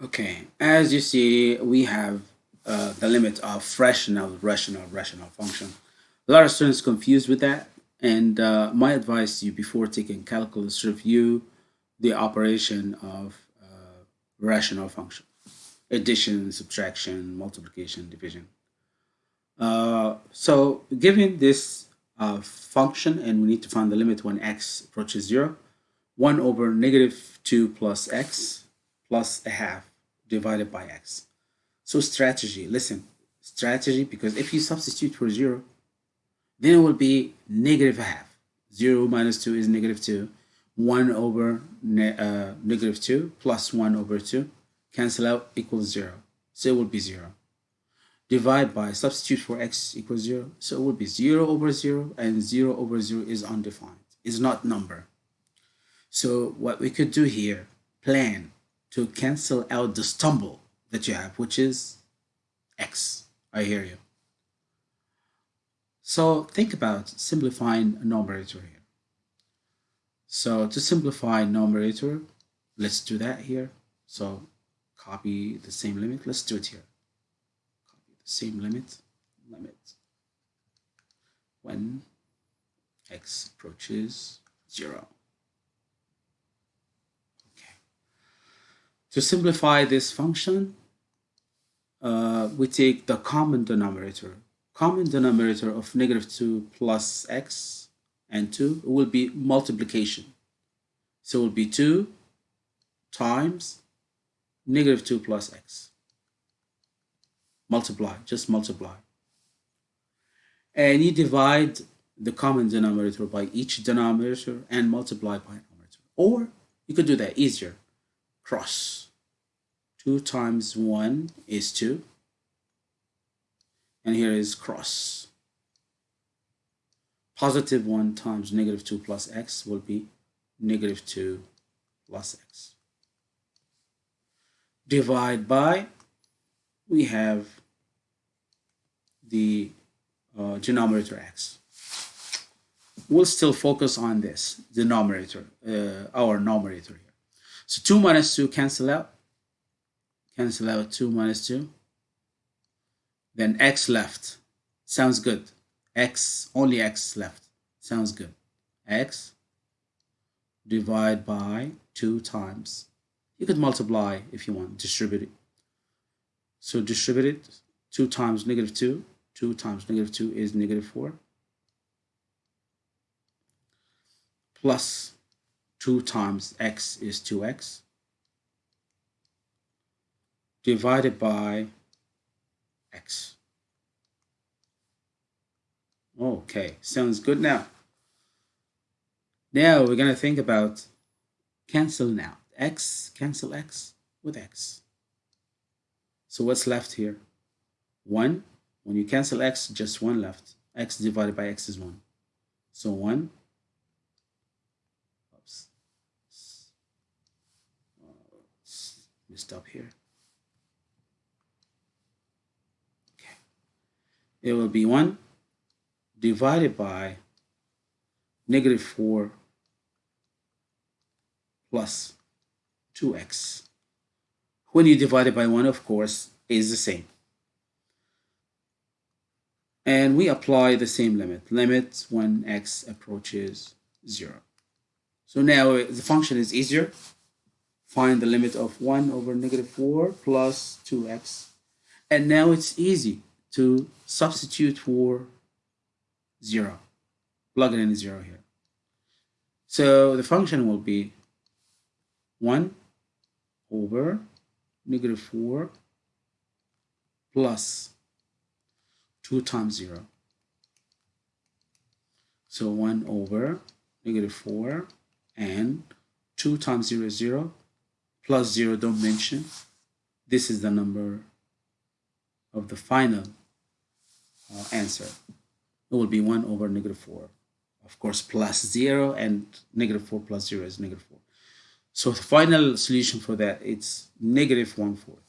Okay, as you see, we have uh, the limit of rational, rational, rational function. A lot of students confused with that. And uh, my advice to you before taking calculus, review the operation of uh, rational function. Addition, subtraction, multiplication, division. Uh, so given this uh, function, and we need to find the limit when x approaches 0, 1 over negative 2 plus x plus a half divided by x. So strategy, listen, strategy, because if you substitute for 0, then it will be negative half. 0 minus 2 is negative 2. 1 over ne uh, negative 2 plus 1 over 2 cancel out equals 0. So it will be 0. Divide by substitute for x equals 0. So it will be 0 over 0 and 0 over 0 is undefined. It's not number. So what we could do here, plan to cancel out the stumble that you have, which is x. I hear you. So think about simplifying a numerator here. So to simplify numerator, let's do that here. So copy the same limit. Let's do it here. Copy the same limit. Limit when x approaches 0. To simplify this function, uh, we take the common denominator. Common denominator of negative 2 plus x and 2 will be multiplication. So it will be 2 times negative 2 plus x. Multiply, just multiply. And you divide the common denominator by each denominator and multiply by numerator. Or you could do that easier. Cross. 2 times 1 is 2. And here is cross. Positive 1 times negative 2 plus x will be negative 2 plus x. Divide by, we have the uh, denominator x. We'll still focus on this denominator, uh, our numerator here. So 2 minus 2 cancel out cancel out 2 minus 2 then x left. Sounds good. X only x left. Sounds good. X divide by 2 times. You could multiply if you want distribute it. So distribute it 2 times negative 2 2 times negative 2 is negative 4 plus 2 times x is 2x divided by x. Okay, sounds good now. Now we're going to think about cancel now. x, cancel x with x. So what's left here? 1. When you cancel x, just 1 left. x divided by x is 1. So 1. Oops. Messed up here. It will be 1 divided by negative 4 plus 2x. When you divide it by 1, of course, is the same. And we apply the same limit, limit when x approaches 0. So now the function is easier. Find the limit of 1 over negative 4 plus 2x. And now it's easy to substitute for 0. Plug in 0 here. So the function will be 1 over negative 4 plus 2 times 0. So 1 over negative 4 and 2 times 0 is 0 plus 0 don't mention. This is the number of the final uh, answer. It will be 1 over negative 4. Of course, plus 0 and negative 4 plus 0 is negative 4. So the final solution for that, it's negative 1 fourth.